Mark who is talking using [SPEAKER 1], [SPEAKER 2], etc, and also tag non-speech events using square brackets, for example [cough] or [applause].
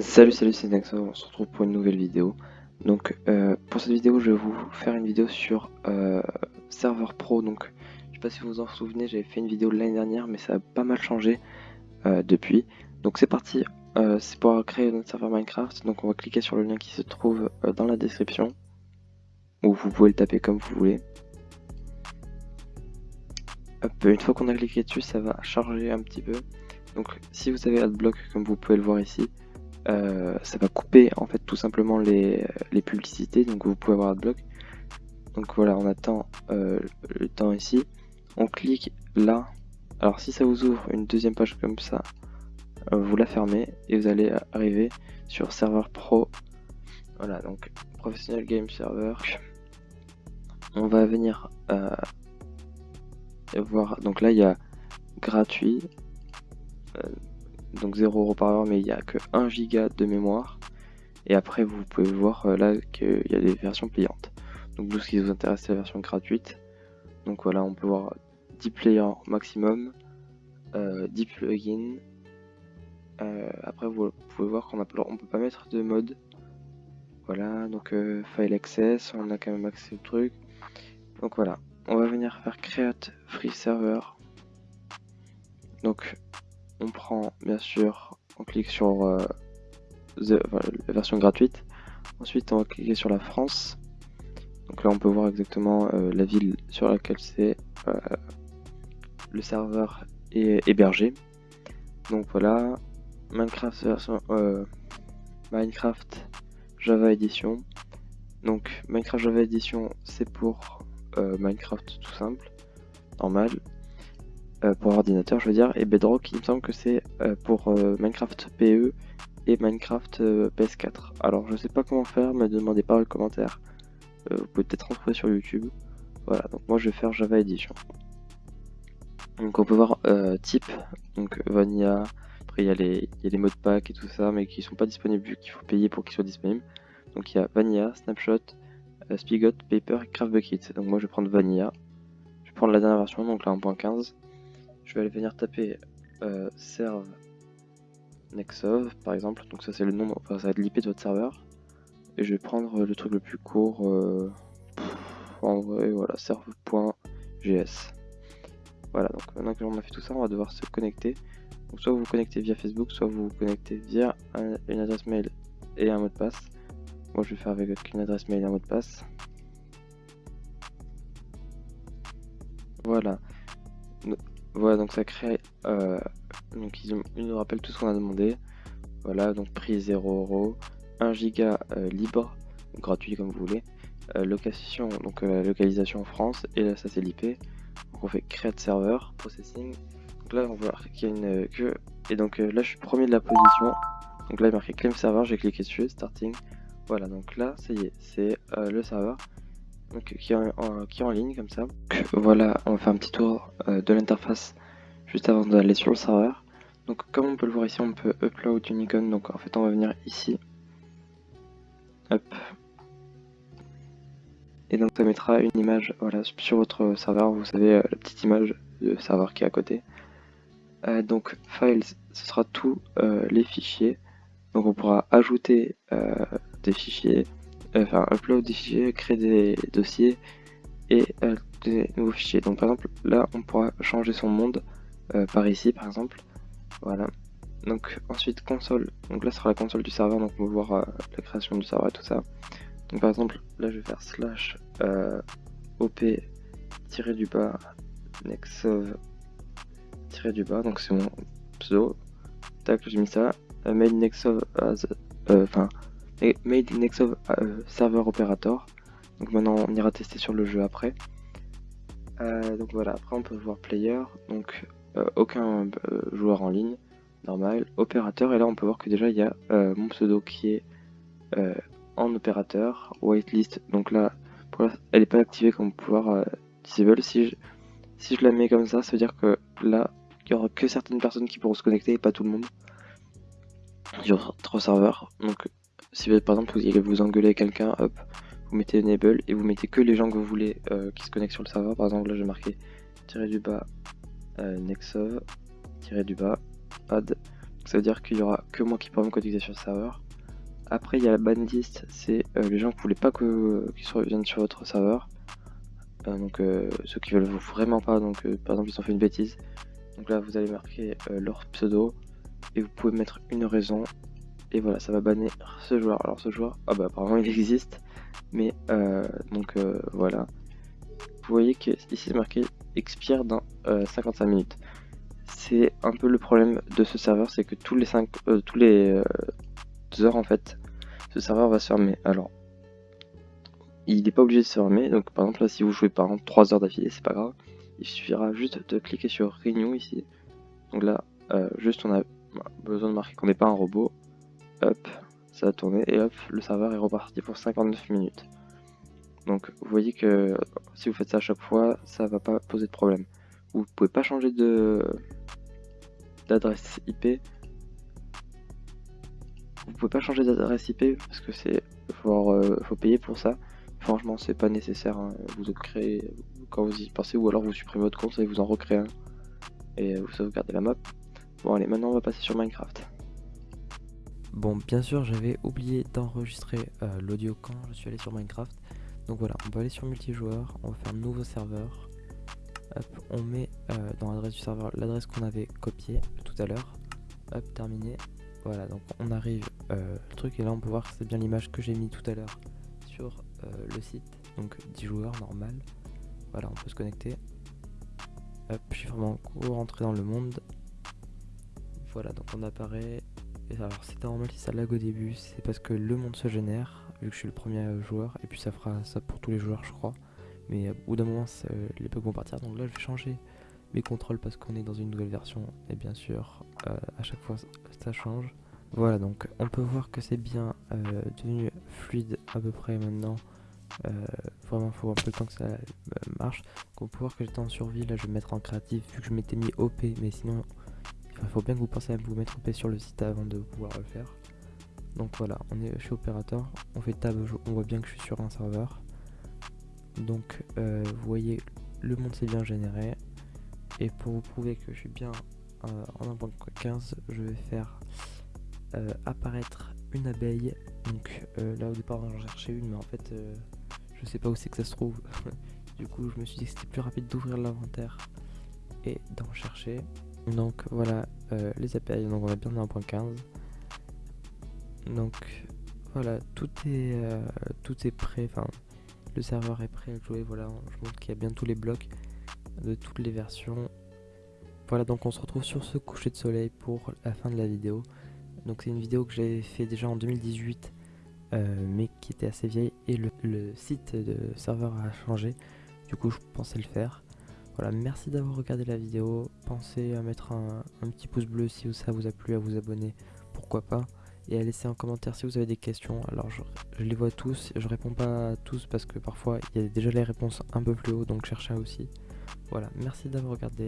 [SPEAKER 1] Salut salut c'est Nexo, on se retrouve pour une nouvelle vidéo. Donc euh, pour cette vidéo je vais vous faire une vidéo sur euh, serveur pro. Donc je sais pas si vous vous en souvenez, j'avais fait une vidéo l'année dernière mais ça a pas mal changé euh, depuis. Donc c'est parti, c'est pour créer notre serveur Minecraft. Donc on va cliquer sur le lien qui se trouve dans la description. Ou vous pouvez le taper comme vous voulez. une fois qu'on a cliqué dessus ça va charger un petit peu. Donc si vous avez AdBlock comme vous pouvez le voir ici, euh, ça va couper en fait tout simplement les, publicités, donc vous pouvez avoir AdBlock. Donc voilà, on attend euh, le temps ici. On clique là. Alors si ça vous ouvre une deuxième page comme ça, euh, vous la fermez et vous allez arriver sur serveur pro. Voilà, donc professionnel game server. On va venir voir. Donc là, il y a gratuit, euh, donc 0€ par heure, mais il n'y a que 1 giga de mémoire. Et après, vous pouvez voir euh, là qu'il y a des versions payantes. Donc nous, ce qui nous intéresse, c'est la version gratuite. Donc voilà, on peut voir 10 players maximum, 10 euh, plugins. après, vous pouvez voir qu'on on peut pas mettre de mode. Voilà, donc file access, on a quand même accès au truc. Donc voilà, on va venir faire create free server. Donc on prend bien sûr, on clique sur euh, la version gratuite. Ensuite, on va cliquer sur la France. Donc là, on peut voir exactement euh, la ville sur laquelle c'est euh, le serveur est hébergé. Donc voilà, Minecraft Java Edition. Donc Minecraft Java Edition, c'est pour Minecraft tout simple, normal. Euh, pour ordinateur, je veux dire, et Bedrock, il me semble que c'est euh, pour euh, Minecraft PE et Minecraft PS4. Alors, je sais pas comment faire, me demandez pas le commentaire. vous pouvez peut-être en trouver sur YouTube. Voilà, donc moi je vais faire Java Edition. Donc on peut voir type, donc Vanilla, après il y, a les, y a les mots pack et tout ça, mais qui sont pas disponibles vu qu'il faut payer pour qu'ils soient disponibles. Donc il y a Vanilla, Snapshot, Spigot, Paper et Craft Bucket. Donc moi je vais prendre Vanilla. Je vais prendre la dernière version, donc la 1.15 je vais aller venir taper euh, serve nexov par exemple, donc ça c'est le nom, enfin ça va être l'IP de votre serveur, et je vais prendre le truc le plus court, euh, en vrai voilà, serve.gs. Voilà, donc maintenant que l'on a fait tout ça, on va devoir se connecter. Donc soit vous vous connectez via Facebook, soit vous vous connectez via une adresse mail et un mot de passe. Moi je vais faire avec une adresse mail et un mot de passe. Voilà. Voilà, donc ça crée. Euh, donc ils, nous rappellent tout ce qu'on a demandé. Voilà, donc prix 0€, 1 giga euh, libre, gratuit comme vous voulez. Euh, location, donc localisation en France, et là ça c'est l'IP. Donc on fait create server, processing. Donc là on voit qu'il y a une queue. Et donc là je suis premier de la position. Donc là il est marqué claim server, j'ai cliqué dessus, starting. Voilà, donc là ça y est, c'est le serveur donc, qui, est en, qui en ligne comme ça. voilà, on va faire un petit tour euh, de l'interface juste avant d'aller sur le serveur. Donc comme on peut le voir ici, on peut upload une icône. Donc en fait, on va venir ici. Hop. Et donc ça mettra une image voilà, sur votre serveur. Vous savez, euh, la petite image de serveur qui est à côté. Euh, donc files, ce sera tous les fichiers. Donc on pourra ajouter des fichiers, enfin upload des fichiers, créer des dossiers et euh, des nouveaux fichiers. Donc par exemple là on pourra changer son monde euh, par ici par exemple. Voilà. Donc ensuite console, donc là sera la console du serveur, donc on va voir la création du serveur et tout ça. Donc par exemple là je vais faire slash op tiré du bas nexov tiré du bas, donc c'est mon pseudo. Tac j'ai mis ça. mail nexov as enfin et made in Nexov euh, server operator. Donc maintenant on ira tester sur le jeu après. Euh, donc voilà, après on peut voir player, donc euh, aucun joueur en ligne, normal, opérateur, et là on peut voir que déjà il y a mon pseudo qui est en opérateur, whitelist, donc là elle n'est pas activée comme pouvoir disable. Si je, si je la mets comme ça, ça veut dire que là il y aura que certaines personnes qui pourront se connecter et pas tout le monde. Sur trois serveurs, donc si par exemple vous allez vous engueuler quelqu'un, hop, vous mettez enable et vous mettez que les gens que vous voulez euh, qui se connectent sur le serveur. Par exemple là j'ai marqué tiré du bas euh, nexov tiré du bas add
[SPEAKER 2] ça veut dire qu'il y aura que moi qui pourrai me connecter sur le serveur. Après, il y a la ban list, c'est euh, les gens qui ne voulaient pas que qu'ils viennent sur votre serveur. Donc ceux qui veulent vraiment pas, donc par exemple ils ont fait une bêtise. Donc là vous allez marquer leur pseudo et vous pouvez mettre une raison et voilà ça va bannir ce joueur. Alors ce joueur, ah bah apparemment il existe, mais donc voilà. Vous voyez que ici c'est marqué expire dans 55 minutes c'est un peu le problème de ce serveur, c'est que tous les 5 euh, tous les euh, heures en fait, ce serveur va se fermer. Alors, il n'est pas obligé de se fermer, donc par exemple là si vous jouez par exemple 3 heures d'affilée, c'est pas grave. Il suffira juste de cliquer sur Renew ici. Donc là, euh, juste on a besoin de marquer qu'on n'est pas un robot. Hop, ça va tourner et hop, le serveur est reparti pour 59 minutes. Donc vous voyez que si vous faites ça à chaque fois, ça va pas poser de problème. Vous pouvez pas changer de d'adresse IP. Vous pouvez pas changer d'adresse IP parce que c'est faut, euh, faut payer pour ça. Franchement, c'est pas nécessaire. Hein. Vous créez quand vous y pensez ou alors vous supprimez votre compte et vous en recréez un et vous sauvegardez la map. Bon allez, maintenant on va passer sur Minecraft.
[SPEAKER 1] Bon, bien sûr, j'avais oublié d'enregistrer euh, l'audio quand je suis allé sur Minecraft. Donc voilà, on va aller sur multijoueur, on va faire un nouveau serveur on met euh, dans l'adresse du serveur l'adresse qu'on avait copiée tout à l'heure. Hop, terminé. Voilà, donc on arrive euh, le truc et là on peut voir que c'est bien l'image que j'ai mis tout à l'heure sur le site. Donc 10 joueurs normal. Voilà, on peut se connecter. Hop, je suis vraiment rentré dans le monde. Voilà, donc on apparaît. Alors c'est normal si ça lag au début, c'est parce que le monde se génère, vu que je suis le premier joueur, et puis ça fera ça pour tous les joueurs je crois. Mais au bout d'un moment, les bugs vont partir. Donc là, je vais changer mes contrôles parce qu'on est dans une nouvelle version. Et bien sûr, euh, à chaque fois, ça change. Voilà, donc on peut voir que c'est bien euh, devenu fluide à peu près maintenant. Euh, vraiment, faut un peu le temps que ça marche. Donc on peut voir que j'étais en survie. Là, je vais me mettre en créatif vu que je m'étais mis OP. Mais sinon, il faut bien que vous pensez à vous mettre OP sur le site avant de pouvoir le faire. Donc voilà, on est chez opérateur. On fait tab, on voit bien que je suis sur un serveur. Donc euh, vous voyez le monde s'est bien généré et pour vous prouver que je suis bien euh, en 1.15 je vais faire euh, apparaître une abeille donc là au départ j'en cherchais une mais en fait je sais pas où c'est que ça se trouve [laughs] du coup je me suis dit que c'était plus rapide d'ouvrir l'inventaire et d'en chercher donc voilà les abeilles donc on est bien en 1.15 donc voilà tout est tout est prêt enfin le serveur est prêt à jouer, voilà, je montre qu'il y a bien tous les blocs de toutes les versions. Voilà, donc on se retrouve sur ce coucher de soleil pour la fin de la vidéo. Donc c'est une vidéo que j'avais fait déjà en 2018, euh, mais qui était assez vieille, et le, site de serveur a changé, du coup je pensais le faire. Voilà, merci d'avoir regardé la vidéo, pensez à mettre un, petit pouce bleu si ça vous a plu, à vous abonner, pourquoi pas et à laisser un commentaire si vous avez des questions. Alors je, les vois tous, je réponds pas à tous parce que parfois il y a déjà les réponses un peu plus haut donc cherchez aussi. Voilà, merci d'avoir regardé.